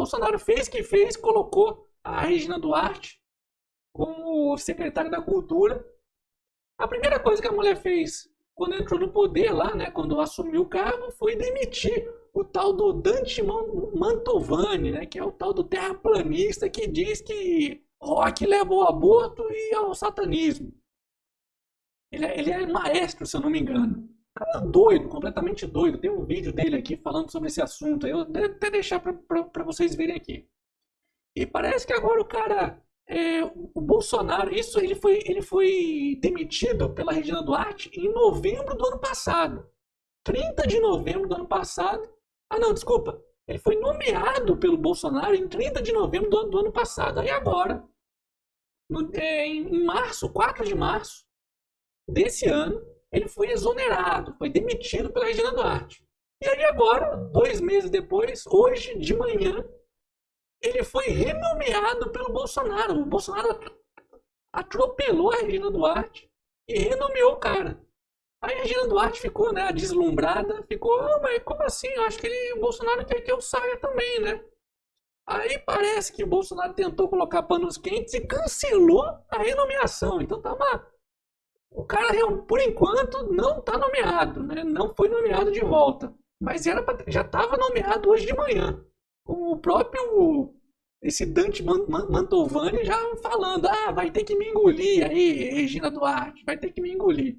Bolsonaro fez o que fez, colocou a Regina Duarte como secretária da Cultura. A primeira coisa que a mulher fez quando entrou no poder lá, né, quando assumiu o cargo, foi demitir o tal do Dante Mantovani, né, que é o tal do terraplanista que diz que rock leva ao aborto e ao satanismo. Ele é, ele é maestro, se eu não me engano. Cara doido, completamente doido. Tem um vídeo dele aqui falando sobre esse assunto. Eu vou até deixar para vocês verem aqui. E parece que agora o cara, é, o Bolsonaro, isso ele foi, ele foi demitido pela Regina Duarte em novembro do ano passado. 30 de novembro do ano passado. Ah, não, desculpa. Ele foi nomeado pelo Bolsonaro em 30 de novembro do, do ano passado. Aí agora, no, é, em março, 4 de março desse ano, ele foi exonerado, foi demitido pela Regina Duarte. E aí agora, dois meses depois, hoje de manhã, ele foi renomeado pelo Bolsonaro. O Bolsonaro atropelou a Regina Duarte e renomeou o cara. A Regina Duarte ficou, né, deslumbrada, ficou, oh, mas como assim? Eu acho que ele, o Bolsonaro quer que eu saia também, né? Aí parece que o Bolsonaro tentou colocar panos quentes e cancelou a renomeação. Então tá uma, o cara, por enquanto, não está nomeado, né? não foi nomeado de volta. Mas era pra, já estava nomeado hoje de manhã. Com o próprio esse Dante Mantovani já falando, ah, vai ter que me engolir aí, Regina Duarte, vai ter que me engolir.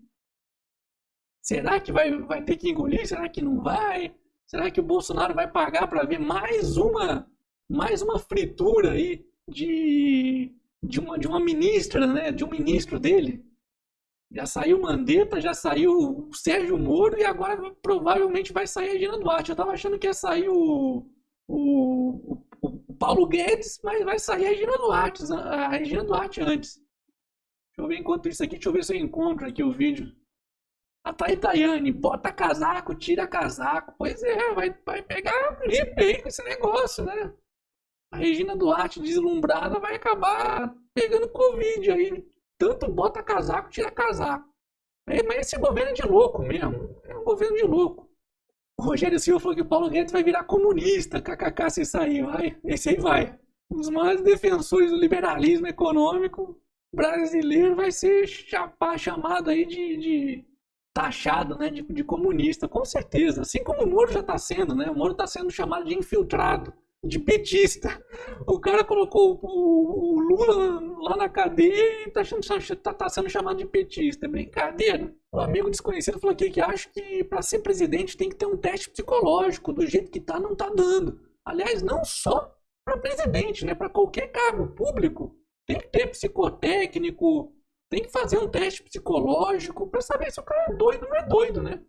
Será que vai, vai ter que engolir? Será que não vai? Será que o Bolsonaro vai pagar para ver mais uma mais uma fritura aí de, de, uma, de uma ministra, né? De um ministro dele? Já saiu Mandetta, já saiu o Sérgio Moro e agora provavelmente vai sair a Regina Duarte. Eu tava achando que ia sair o, o, o Paulo Guedes, mas vai sair a Regina Duarte, a Regina Duarte antes. Deixa eu ver enquanto isso aqui, deixa eu ver se eu encontro aqui o vídeo. A Taitaiane, bota casaco, tira casaco. Pois é, vai, vai pegar aí com esse negócio, né? A Regina Duarte deslumbrada vai acabar pegando Covid aí tanto bota casaco, tira casaco. É, mas esse governo é de louco mesmo. É um governo de louco. O Rogério Silva falou que o Paulo Guedes vai virar comunista, kkk, se sair, vai. Esse aí vai. Um dos maiores defensores do liberalismo econômico brasileiro vai ser chapa, chamado aí de, de taxado né, de, de, comunista, com certeza. Assim como o Moro já está sendo, né? O Moro está sendo chamado de infiltrado de petista. O cara colocou o, o Lula lá na cadeia e está tá, tá sendo chamado de petista. É brincadeira. O amigo desconhecido falou aqui que acha que para ser presidente tem que ter um teste psicológico. Do jeito que tá, não tá dando. Aliás, não só para presidente, né? Para qualquer cargo público tem que ter psicotécnico, tem que fazer um teste psicológico para saber se o cara é doido ou não é doido, né?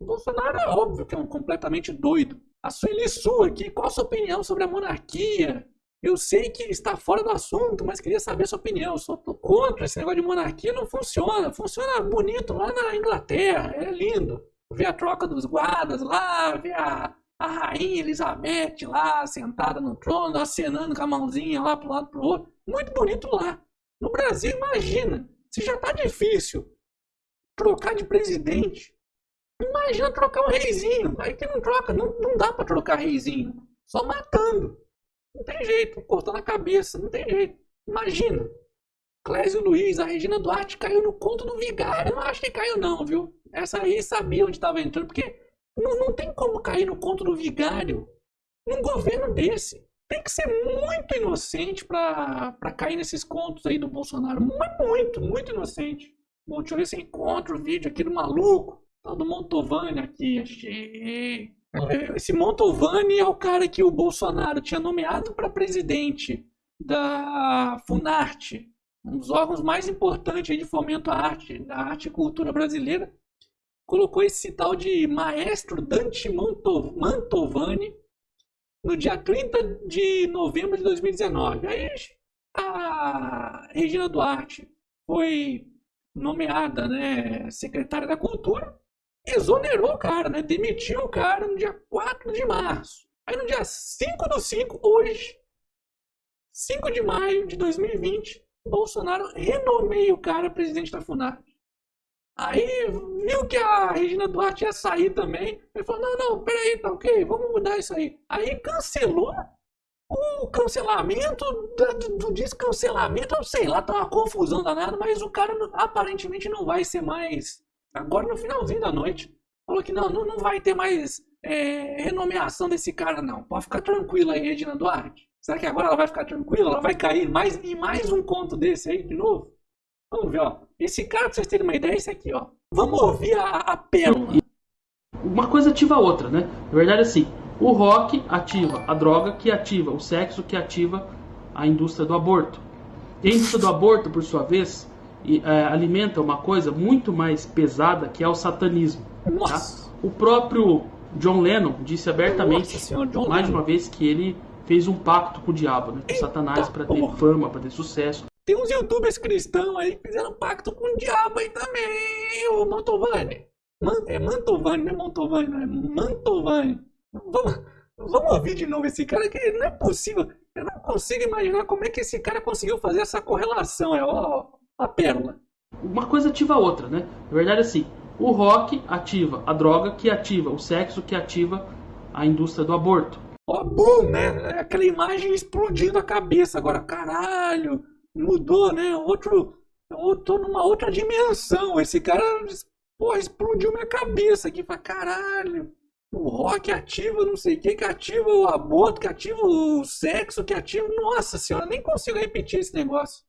O Bolsonaro é óbvio que é um completamente doido. A Sueli Su aqui, qual a sua opinião sobre a monarquia? Eu sei que está fora do assunto, mas queria saber a sua opinião. Eu sou contra esse negócio de monarquia, não funciona. Funciona bonito lá na Inglaterra, é lindo. Ver a troca dos guardas lá, ver a, a rainha Elizabeth lá, sentada no trono, acenando com a mãozinha lá um lado para o outro. Muito bonito lá. No Brasil, imagina, se já está difícil trocar de presidente, Imagina trocar um reizinho. Aí que não troca, não, não dá para trocar reizinho. Só matando. Não tem jeito, cortando a cabeça, não tem jeito. Imagina. Clésio Luiz, a Regina Duarte caiu no conto do vigário. Eu não acho que caiu, não, viu? Essa aí sabia onde estava entrando, porque não, não tem como cair no conto do vigário num governo desse. Tem que ser muito inocente para cair nesses contos aí do Bolsonaro. Muito, muito, muito inocente. Bom, deixa eu ver se encontro o vídeo aqui do maluco. Tal do Montovani aqui, achei. Esse Montovani é o cara que o Bolsonaro tinha nomeado para presidente da Funarte, um dos órgãos mais importantes de fomento à arte, da arte e cultura brasileira. Colocou esse tal de maestro Dante Mantovani no dia 30 de novembro de 2019. Aí a Regina Duarte foi nomeada né, secretária da Cultura exonerou o cara, né? Demitiu o cara no dia 4 de março. Aí no dia 5 do 5, hoje, 5 de maio de 2020, Bolsonaro renomeia o cara presidente da FUNAP. Aí viu que a Regina Duarte ia sair também. Ele falou: não, não, peraí, tá ok, vamos mudar isso aí. Aí cancelou o cancelamento do, do descancelamento, sei lá, tá uma confusão danada, mas o cara aparentemente não vai ser mais. Agora no finalzinho da noite. Falou que não, não, não vai ter mais é, renomeação desse cara, não. Pode ficar tranquila aí, Regina Duarte. Será que agora ela vai ficar tranquila? Ela vai cair mais, mais um conto desse aí de novo? Vamos ver, ó. Esse cara, pra vocês terem uma ideia, é esse aqui, ó. Vamos ouvir a, a pérola. Uma coisa ativa a outra, né? Na verdade, assim, o rock ativa a droga, que ativa o sexo, que ativa a indústria do aborto. E a indústria do aborto, por sua vez, é, alimenta uma coisa muito mais pesada, que é o satanismo. Tá? O próprio John Lennon disse abertamente, mais de uma vez, que ele fez um pacto com o diabo, né, com Eita, Satanás, para ter porra. fama, para ter sucesso. Tem uns youtubers cristãos aí que fizeram pacto com o diabo aí também, o Mantovani. Man, é Mantovani, não é Mantovani, não é Mantovani. Vamos, vamos ouvir de novo esse cara que não é possível. Eu não consigo imaginar como é que esse cara conseguiu fazer essa correlação. É ó, a pérola. Uma coisa ativa a outra, né? Na verdade, assim, o rock ativa a droga, que ativa o sexo, que ativa a indústria do aborto. Ó, oh, né? Aquela imagem explodindo a cabeça. Agora, caralho, mudou, né? Outro. Eu tô numa outra dimensão. Esse cara, porra, explodiu minha cabeça aqui. Fala, caralho. O rock ativa não sei o que, que ativa o aborto, que ativa o sexo, que ativa. Nossa senhora, nem consigo repetir esse negócio.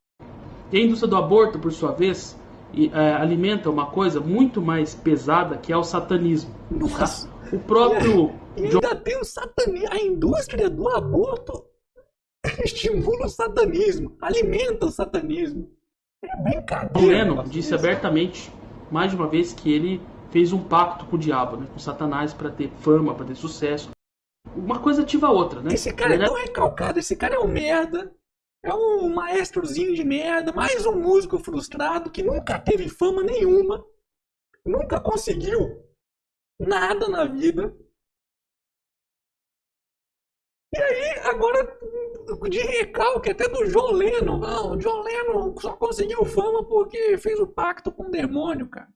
E a indústria do aborto, por sua vez, é, alimenta uma coisa muito mais pesada que é o satanismo. Nossa. Tá? O próprio. E ainda, tem o satanismo. A indústria do aborto estimula o satanismo, alimenta o satanismo. É brincadeira. Lennon disse abertamente, mais de uma vez, que ele fez um pacto com o diabo, né, com Satanás, para ter fama, para ter sucesso. Uma coisa ativa a outra, né? Esse cara é tão recalcado, esse cara é um merda. É um maestrozinho de merda, mais um músico frustrado que nunca teve fama nenhuma, nunca conseguiu nada na vida. E aí, agora, de recalque até do John Lennon. Não, o John Lennon só conseguiu fama porque fez o pacto com o demônio, cara.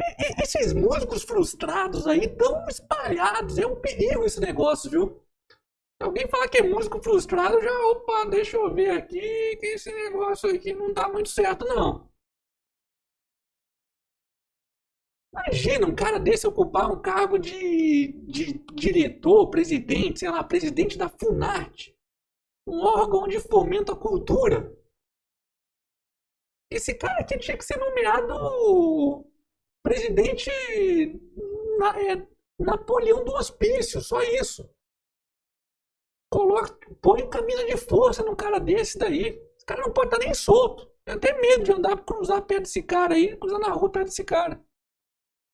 E, esses músicos frustrados aí tão espalhados. É um perigo esse negócio, viu? Alguém falar que é músico frustrado, já, opa, deixa eu ver aqui, que esse negócio aqui não tá muito certo, não. Imagina um cara desse ocupar um cargo de, de diretor, presidente, sei lá, presidente da FUNART. Um órgão de fomento à cultura. Esse cara aqui tinha que ser nomeado presidente na, é, Napoleão do Hospício, só isso. Coloca, põe camisa de força num cara desse daí. Esse cara não pode estar nem solto. Eu tenho medo de andar, cruzar perto desse cara aí, cruzar na rua perto desse cara.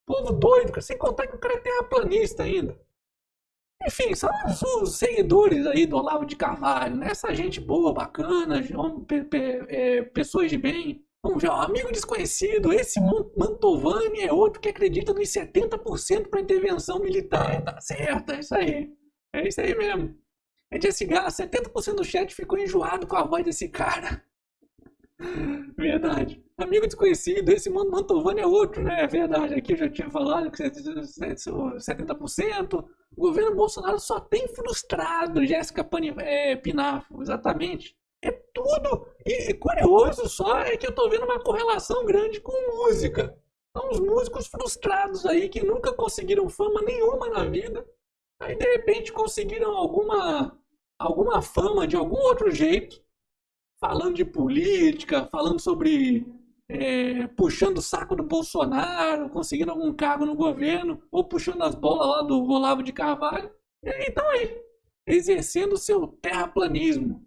Povo doido, sem contar que o cara é terraplanista ainda. Enfim, são os, seguidores aí do Olavo de Carvalho, né? Essa gente boa, bacana, é, pessoas de bem. Ó, amigo desconhecido, esse Mantovani é outro que acredita nos 70% para intervenção militar. Tá certo, é isso aí. É isso aí mesmo. É de cigarro, 70% do chat ficou enjoado com a voz desse cara. Verdade. Amigo desconhecido, esse Mantovani é outro, né? É verdade, aqui eu já tinha falado que 70%. O governo Bolsonaro só tem frustrado Jéssica é, Pinafo, exatamente. É tudo. E curioso só é que eu tô vendo uma correlação grande com música. São os músicos frustrados aí que nunca conseguiram fama nenhuma na vida Aí de repente conseguiram alguma, alguma fama de algum outro jeito, falando de política, falando sobre é, puxando o saco do Bolsonaro, conseguindo algum cargo no governo, ou puxando as bolas lá do Olavo de Carvalho. E aí estão aí, exercendo o seu terraplanismo.